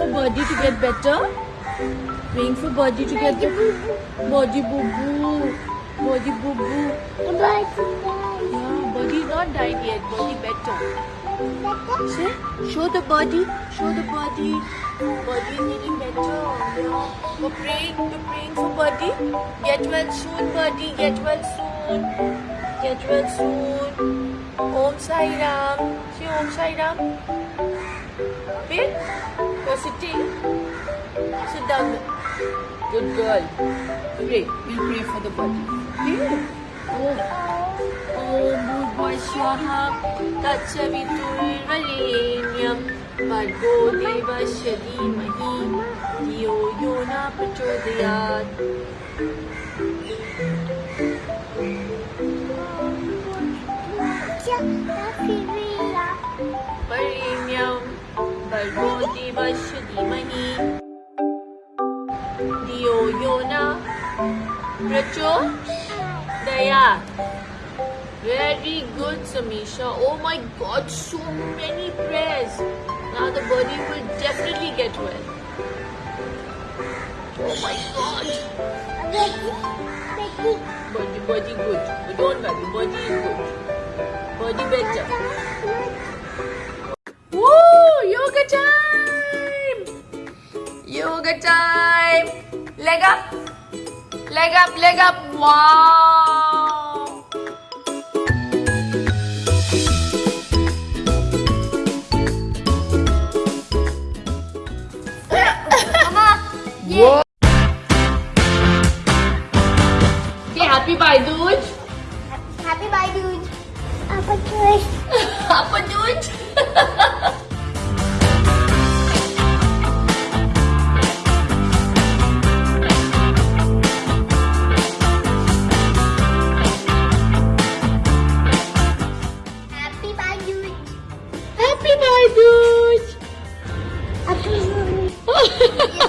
for body to get better. Praying for body to get better. Body boo boo. Body boo boo. Yeah, body not died yet. Body better. See? Show the body. Show the body. Body is getting better. Yeah. We're praying. We're praying for body. Get well soon, body. Get well soon. Get well soon. Om Sai Ram. Say Om Sai Ram. Bill, you're sitting. Sit down. Good girl. Pray. We'll pray for the body. Bill. Oh. Om Bhuvaswaha Tatsaviturvarenyam Bhargo Devasya Dhimahi Dhiyo Yo Na Prachodayat Bhargo Devasya Dhimahi Dhiyo Yo Na Prachodayat Very good, Samisha. Oh my god, so many prayers. Now the body will definitely get well. Oh my god. Body, body good. But don't worry, body is good. Body better. Yoga time! Leg up! Leg up, leg up! Wow! Whoa! Okay, happy Bhai Dooj. Happy bye, dude. Apa cuy? Apa Dooj? yeah.